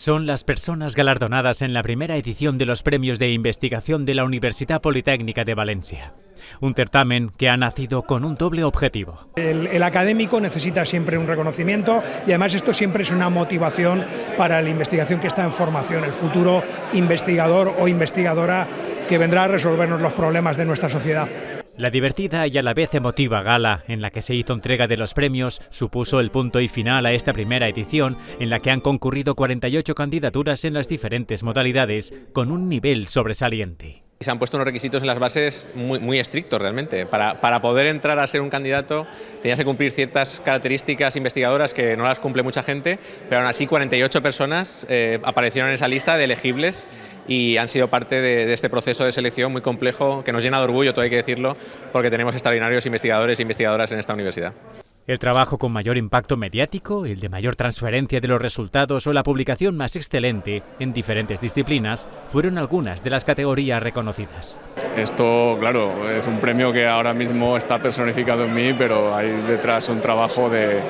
son las personas galardonadas en la primera edición de los premios de investigación de la Universidad Politécnica de Valencia. Un certamen que ha nacido con un doble objetivo. El, académico necesita siempre un reconocimiento y además esto siempre es una motivación para la investigación que está en formación, el futuro investigador o investigadora que vendrá a resolvernos los problemas de nuestra sociedad. La divertida y a la vez emotiva gala en la que se hizo entrega de los premios supuso el punto y final a esta primera edición en la que han concurrido 48 candidaturas en las diferentes modalidades con un nivel sobresaliente. Se han puesto unos requisitos en las bases muy, estrictos realmente. Para, para, poder entrar a ser un candidato tenías que cumplir ciertas características investigadoras que no las cumple mucha gente, pero aún así 48 personas eh, aparecieron en esa lista de elegibles y han sido parte de, este proceso de selección muy complejo que nos llena de orgullo, todo hay que decirlo, porque tenemos extraordinarios investigadores e investigadoras en esta universidad. El trabajo con mayor impacto mediático, el de mayor transferencia de los resultados o la publicación más excelente en diferentes disciplinas fueron algunas de las categorías reconocidas. Esto, claro, es un premio que ahora mismo está personificado en mí, pero hay detrás un trabajo de,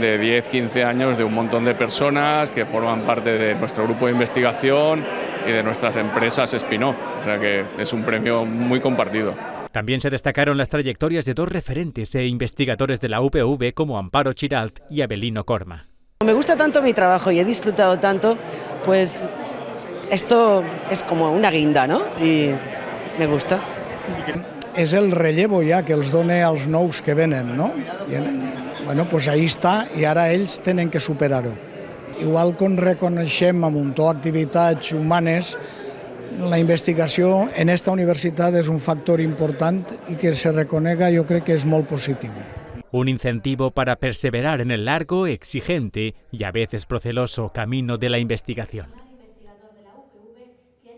de 10, 15 años de un montón de personas que forman parte de nuestro grupo de investigación y de nuestras empresas spin-off. O sea que es un premio muy compartido. También se destacaron las trayectorias de dos referentes e investigadores de la UPV como Amparo Chiralt y Abelino Corma. Me gusta tanto mi trabajo y he disfrutado tanto, pues esto es como una guinda, ¿no? Y me gusta. És el relleu ja que els dona als nous que venen, no? I, bueno, pues ahí està i ara ells tenen que superar-ho. Igual que reconeixem amb un to activitats humanes, la investigació en esta universitat és un factor important i que se reconega jo crec que és molt positiu. Un incentivo para perseverar en el largo, exigente y a veces proceloso camino de la investigación.